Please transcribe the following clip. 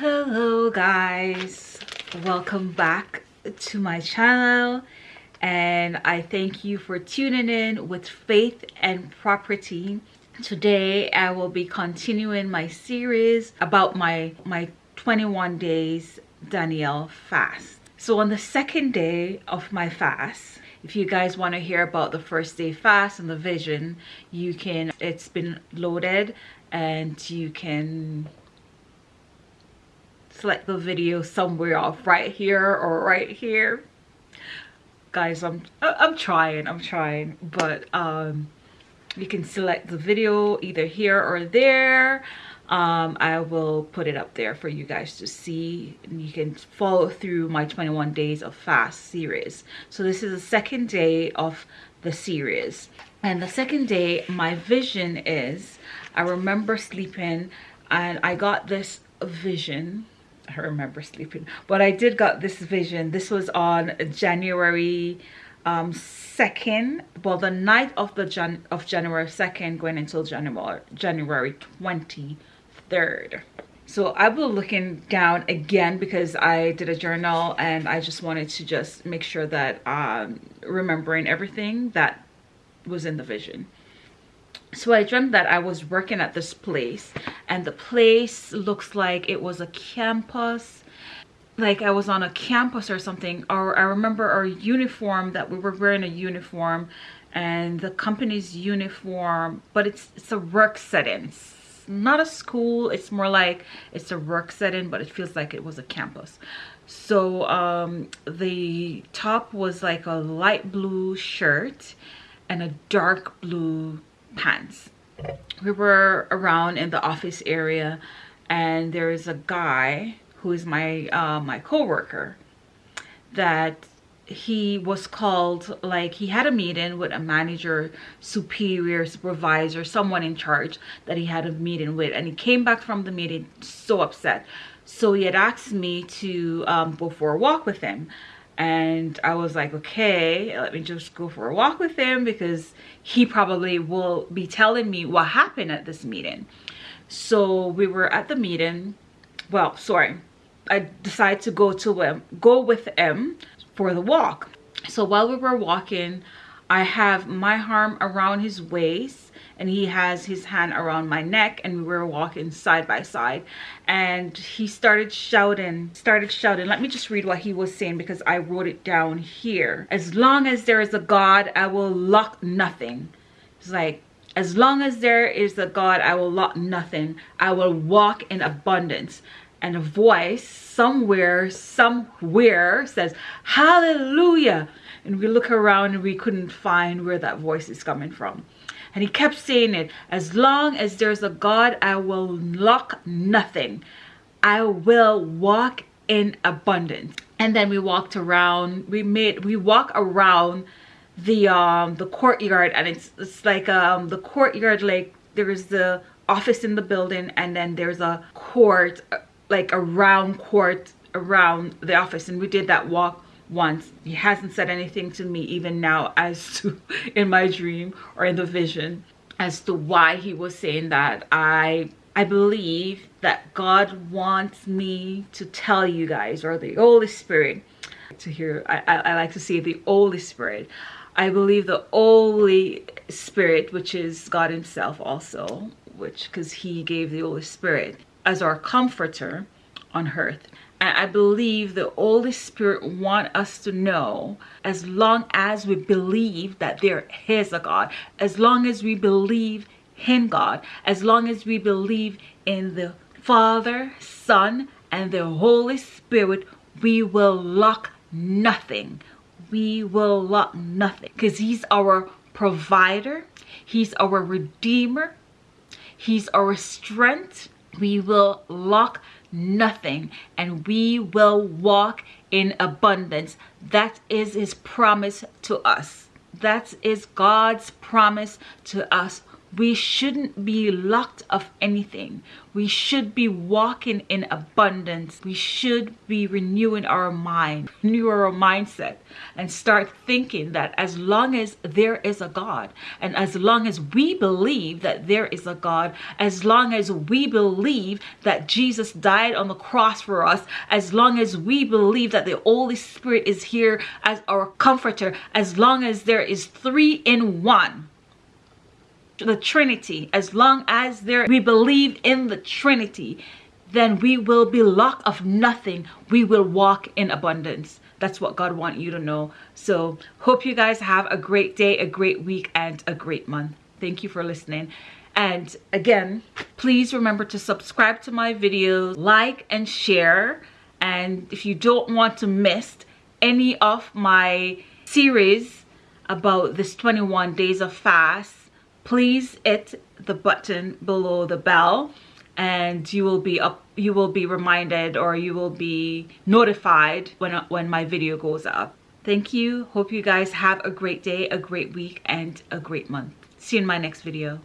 hello guys. Welcome back to my channel and i thank you for tuning in with faith and property. Today i will be continuing my series about my my 21 days daniel fast. So on the second day of my fast if you guys want to hear about the first day fast and the vision you can it's been loaded and you can select the video somewhere off right here or right here. Guys i'm i'm trying i'm trying but um you can select the video either here or there. Um, I will put it up there for you guys to see. And you can follow through my 21 days of fast series. So this is the second day of the series. And the second day my vision is I remember sleeping and I got this vision I remember sleeping. But I did got this vision. This was on January um second. Well the night of the Jan of January 2nd going until January January 23rd so I will looking down again because I did a journal and I just wanted to just make sure that um remembering everything that was in the vision so i dreamt that i was working at this place and the place looks like it was a campus like i was on a campus or something or i remember our uniform that we were wearing a uniform and the company's uniform but it's it's a work setting. It's not a school it's more like it's a work setting but it feels like it was a campus. So um the top was like a light blue shirt and a dark blue pants. We were around in the office area and there's a guy who is my uh, my co-worker that he was called like he had a meeting with a manager superior supervisor someone in charge that he had a meeting with and he came back from the meeting so upset. So he had asked me to um, go for a walk with him and I was like, okay, let me just go for a walk with him because he probably will be telling me what happened at this meeting. So we were at the meeting. Well, sorry, I decided to go to him, go with him for the walk. So while we were walking, I have my arm around his waist and he has his hand around my neck and we were walking side by side. And he started shouting started shouting. Let me just read what he was saying because i wrote it down here. As long as there is a god i will lock nothing. It's like as long as there is a god i will lock nothing. I will walk in abundance and a voice somewhere somewhere says hallelujah and we look around and we couldn't find where that voice is coming from and he kept saying it, as long as there's a God, I will lack nothing. I will walk in abundance. And then we walked around, we made, we walk around the um the courtyard and it's it's like um the courtyard like there's the office in the building and then there's a court like a round court around the office and we did that walk once. He hasn't said anything to me even now as to in my dream or in the vision as to why he was saying that. I i believe that god wants me to tell you guys or the holy spirit to hear i i, I like to say the holy spirit. I believe the holy spirit which is god himself also which because he gave the holy spirit as our comforter on earth and I believe the Holy Spirit want us to know as long as we believe that there is a God, as long as we believe in God, as long as we believe in the Father, Son, and the Holy Spirit, we will lack nothing. We will lack nothing because he's our provider. He's our redeemer. He's our strength. We will lock nothing and we will walk in abundance. That is his promise to us. That is god's promise to us we shouldn't be locked of anything. We should be walking in abundance. We should be renewing our mind, renew our mindset, and start thinking that as long as there is a God, and as long as we believe that there is a God, as long as we believe that Jesus died on the cross for us, as long as we believe that the Holy Spirit is here as our comforter, as long as there is three in one, the Trinity, as long as there we believe in the Trinity, then we will be locked of nothing. We will walk in abundance. That's what God wants you to know. So hope you guys have a great day, a great week, and a great month. Thank you for listening. And again, please remember to subscribe to my videos, like and share. And if you don't want to miss any of my series about this 21 days of fast, please hit the button below the bell and you will be up you will be reminded or you will be notified when when my video goes up. Thank you. Hope you guys have a great day a great week and a great month. See you in my next video